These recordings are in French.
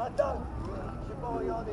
Attends, j'ai pas regardé.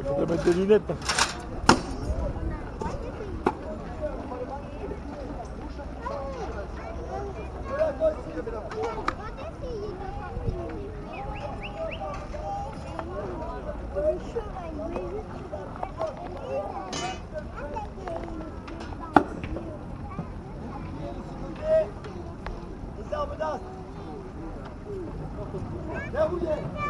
Il faudrait mettre des lunettes. Yeah.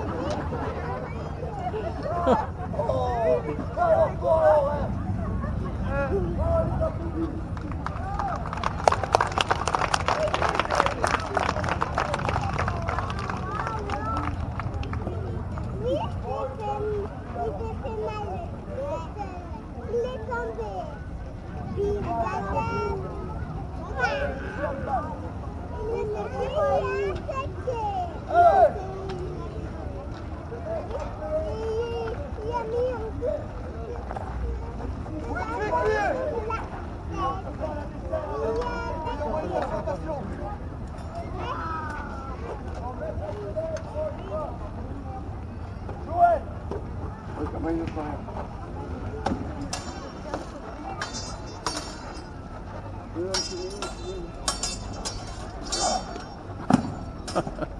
Oh.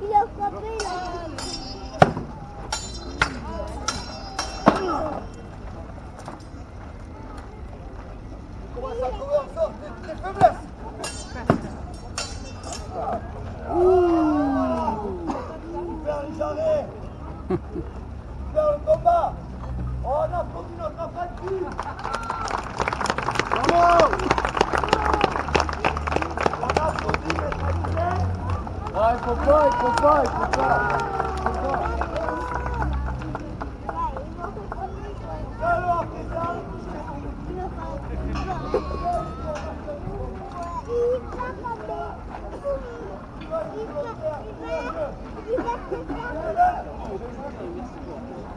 Il a frappé Merci.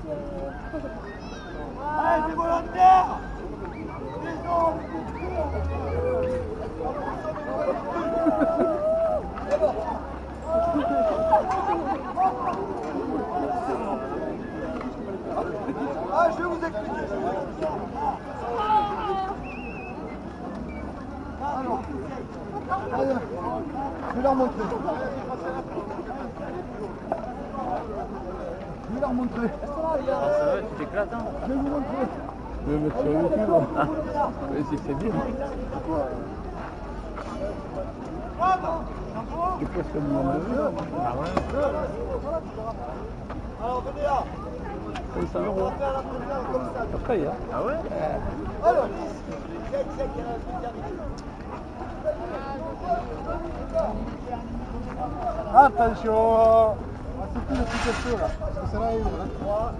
Allez. Des hommes Ah, je vais vous expliquer. Alors, je vais leur montrer. Je vais leur montrer. Ah, ça va, tu t'éclates, hein Je vais vous montrer. Je vais mettre sur YouTube. Ah, oui, si c'est bien. C'est presque le moment de jeu. Ah ouais Alors, venez là. 500 On euros. va faire la première comme ça. Après, hein. Ah ouais Alors, arrive. Attention coup de petit peu là, parce que c'est là où on a trois.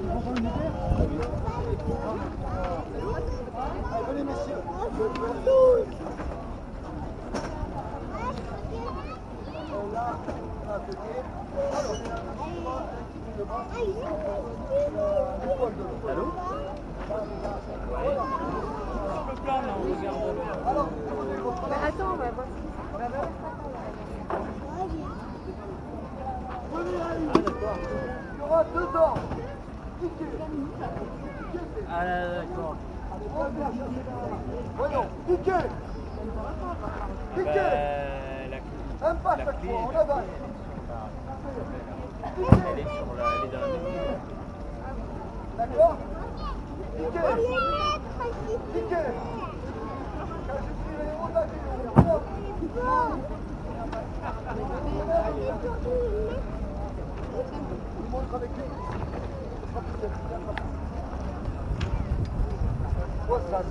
Vous comprenez l'idée Allez, venez messieurs. Allô Alors. Attends, on va voir. À une. Il y aura deux. Piquez. Ah d'accord. Voyons. Ben, la, Un pas chaque fois, on. Elle est la. D'accord je suis quoi ça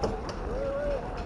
C'est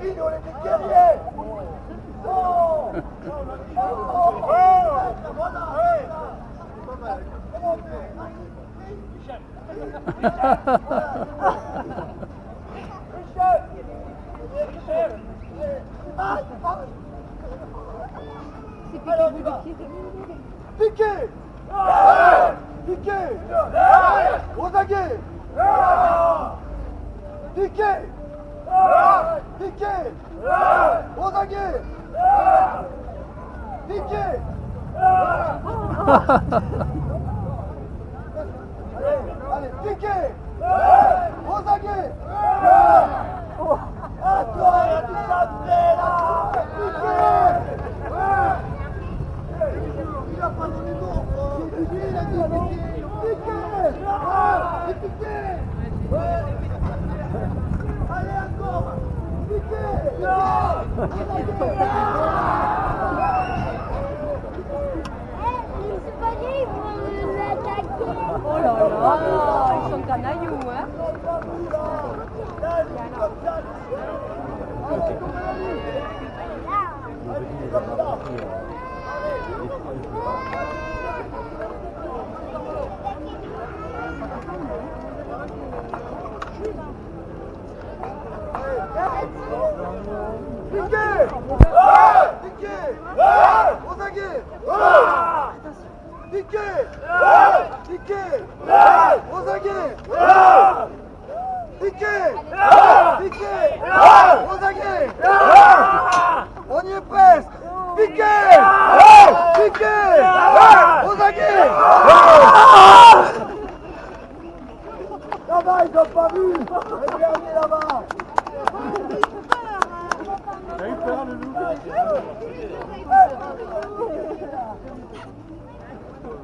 Pino, on est des guerriers Oh Oh Voilà C'est on fait Michel 비키! 오상기! 비키! 아니 비키! 오상기! 아 좋아 진짜 안 돼. Oh là là, ils sont canailloux, hein. Piquez Piquez Aux Rosaguet Piqué. Rosaguet On y est presque. Piqué. Piqué. Rosaguet Là-bas, ils ont pas vu. Regardez là-bas. T'as eu peur, le loup